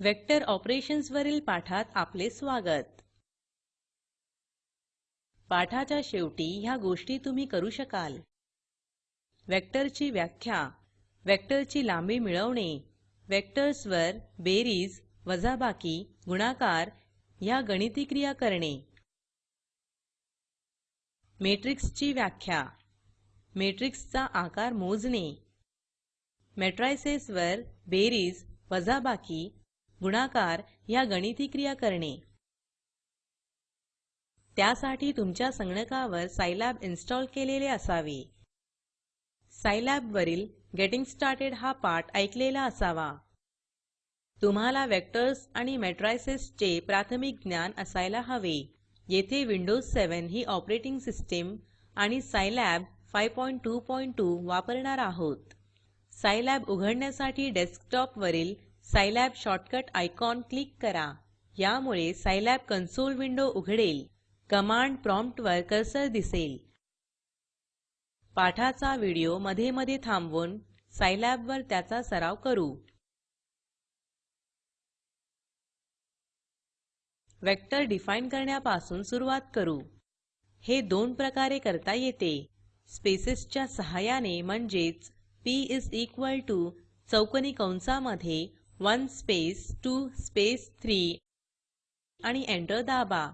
Vector operations वरील पाठात आपले स्वागत. पाठाच्या शेवटी ह्या गोष्टी तुम्ही करू शकाल. वेक्टरची व्याख्या वेक्टरची लांबी मिळवणे वेक्टर्सवर बेरीज वजाबाकी गुणाकार ह्या गणिती क्रिया करणे. मॅट्रिक्सची व्याख्या मॅट्रिक्सचा आकार मोजणे. मॅट्रायसेसवर बेरीज वजाबाकी गुणाकार ह्या गणिती क्रिया करणे. त्यासाठी तुमच्या संगणकावर सायलॅब इन्स्टॉल केलेले असावे. सायलॅब वरील गेटिंग स्टार्टेड हा पाठ ऐकलेला असावा. तुम्हाला वेक्टर्स आणि मॅट्रायसेसचे प्राथमिक ज्ञान असायला हवे. येथे विंडोज 7 ही ऑपरेटिंग सिस्टीम आणि सायलॅब 522 वापरणार आहोत. सायलॅब उघडण्यासाठी डेस्कटॉपवरील सायलॅब शॉर्टकट आयकॉन क्लिक करा. यामुळे सायलॅब कन्सोल विंडो उघडेल. कमांड प्रॉम्प्टवर कर्सर दिसेल. पाठाचा व्हिडिओमध्ये मध्ये थांबवून सायलॅबवर त्याचा सराव करू. वेक्टर डिफाईन करण्यापासून सुरुवात करू. हे दोन प्रकारे करता येते. स्पेसेसच्या सहाय्याने म्हणजेच पी इस इक्वल टू चौकोनी कंसामध्ये 1 स्पेस 2 स्पेस 3 आणि एंटर दाबा.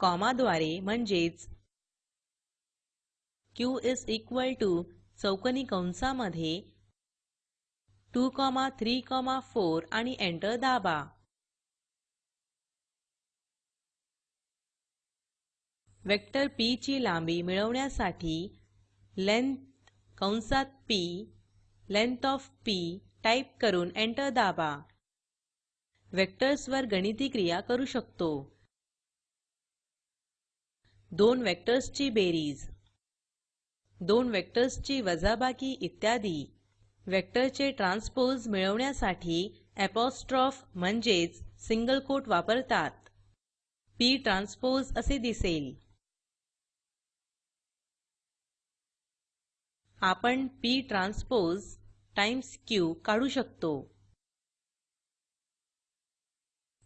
कॉमाद्वारे म्हणजेच q इस इक्वल टू चौकनी कंसामध्ये 2 3 4 आणि एंटर दाबा. वेक्टर p ची लांबी मिळवण्यासाठी लेंथ कंसात p length of p type करून एंटर दाबा. वेक्टर्सवर गणिती क्रिया करू शकतो. दोन वेक्टर्सची बेरीज. दोन वेक्टर्सची वजाबाकी इत्यादी. वेक्टरचे ट्रान्सपोज मिळवण्यासाठी apostrophe म्हणजेच सिंगल कोट वापरतात. पी ट्रान्सपोज असे दिसेल. आपण पी ट्रान्सपोज टाईम्स क्यू काढू शकतो.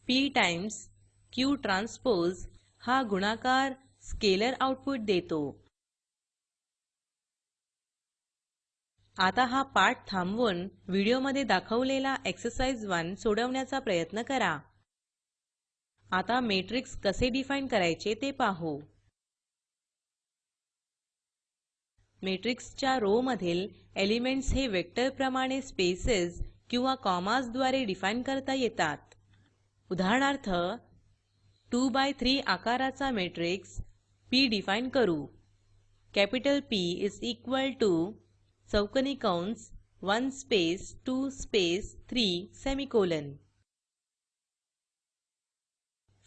पी टाईम्स क्यू ट्रान्सपोज हा गुणाकार स्केलर आउटपुट देतो. आता हा पाठ थांबवून व्हिडिओमध्ये दाखवलेला एक्सरसाइज 1 सोडवण्याचा प्रयत्न करा. आता मॅट्रिक्स कसे डिफाईन करायचे ते पाहू. मॅट्रिक्सच्या रो मधील एलिमेंट्स हे वेक्टरप्रमाणे स्पेसेस किंवा कॉमासद्वारे डिफाईन करता येतात. उदाहरणार्थ 2 बाय 3 आकाराचा मॅट्रिक्स P डिफाईन करू. Capital P is equal to चौकोनी कंस 1 space 2 space 3 semicolon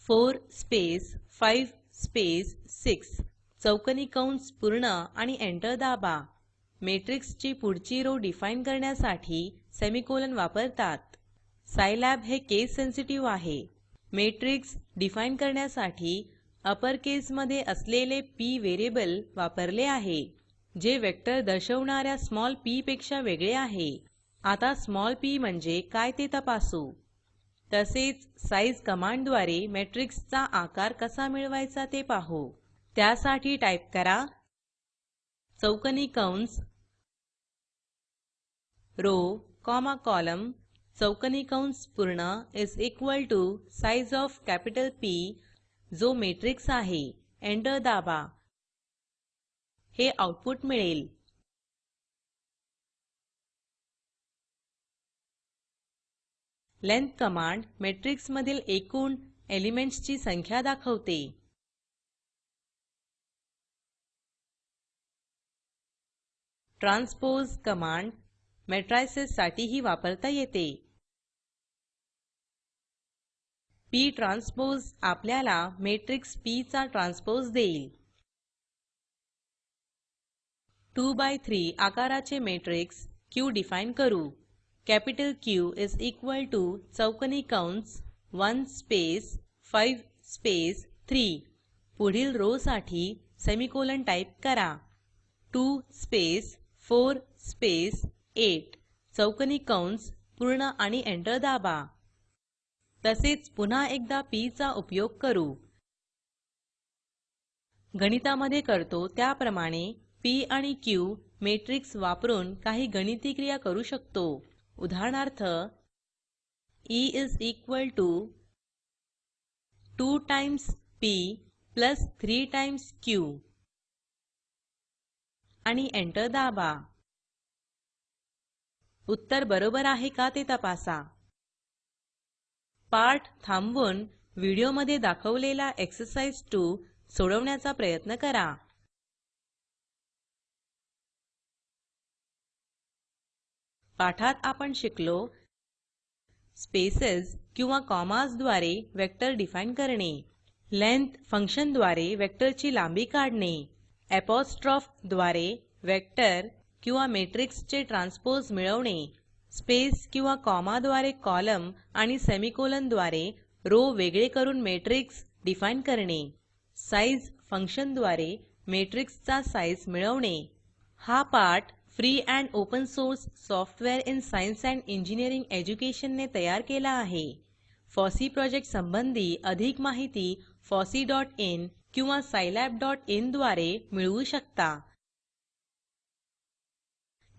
4 space 5 space 6 चौकोनी कंस पूर्ण आणि एंटर दाबा. मेट्रिक्सची पुढची रो डिफाईन करण्यासाठी सेमिकोलॉन वापरतात. सायलॅब हे केस सेन्सिटिव्ह आहे. मॅट्रिक्स डिफाईन करण्यासाठी अपर केसमध्ये असलेले पी व्हेरिएबल वापरले आहे जे वेक्टर दर्शवणाऱ्या स्मॉल पी पेक्षा वेगळे आहे. आता स्मॉल पी म्हणजे काय ते तपासू. तसेच साइझ कमांडद्वारे मॅट्रिक्सचा आकार कसा मिळवायचा ते पाहू. त्यासाठी टाईप करा चौकनी कंस रो कॉमा कॉलम चौकनी कंस पूर्ण is equal to size of capital P जो मॅट्रिक्स आहे. एंटर दाबा. हे आउटपुट मिळेल. लेंथ कमांड मॅट्रिक्समधील एकूण एलिमेंट्सची संख्या दाखवते. ट्रान्सपोज कमांड मॅट्रायसेससाठीही वापरता येते. पी ट्रान्सपोज आपल्याला मॅट्रिक्स पी चा ट्रान्सपोज देईल. 2 बाय 3 आकाराचे मॅट्रिक्स Q डिफाईन करू. Capital Q is equal to चौकनी कंस 1 स्पेस 5 स्पेस 3 पुढील रो साठी सेमिकोलन टाईप करा. 2 स्पेस 4 स्पेस 8 चौकोनी कंस पूर्ण आणि एंटर दाबा. तसेच पुन्हा एकदा पी चा उपयोग करू. गणितामध्ये करतो त्याप्रमाणे पी आणि क्यू मॅट्रिक्स वापरून काही गणिती क्रिया करू शकतो. उदाहरणार्थ E is equal to two times P plus three times Q आणि एंटर दाबा. उत्तर बरोबर आहे का ते तपासा. पाठ थांबवून व्हिडिओमध्ये दाखवलेला एक्सरसाइज 2 सोडवण्याचा प्रयत्न करा. पाठात आपण शिकलो स्पेसेस किंवा कॉमाजद्वारे वेक्टर डिफाईन करणे. लेंथ फंक्शनद्वारे वेक्टरची लांबी काढणे. Apostrophe द्वारे वेक्टर किंवा मॅट्रिक्सचे ट्रान्सपोज मिळवणे स्पेस किंवा कॉमाद्वारे कॉलम आणि सेमिकोलॉनद्वारे रो वेगळे करून मॅट्रिक्स डिफाईन करणे साइझ फंक्शनद्वारे मॅट्रिक्सचा साइझ मिळवणे. हा पाठ free and open source software in science and engineering एज्युकेशनने तयार केला आहे. फॉसी प्रोजेक्ट संबंधी अधिक माहिती fosseeइन किंवा scilabइनद्वारे मिळवू शकता.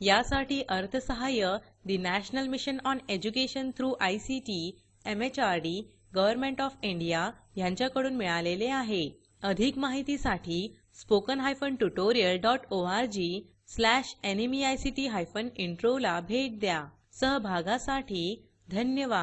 यासाठी अर्थसहाय्य the national mission on education through ICT MHRD government of India यांच्याकडून मिळालेले आहे. अधिक माहितीसाठी spoken hyphen tutorial dot org slash NMEICT hyphen intro ला भेट द्या. सहभागासाठी धन्यवाद.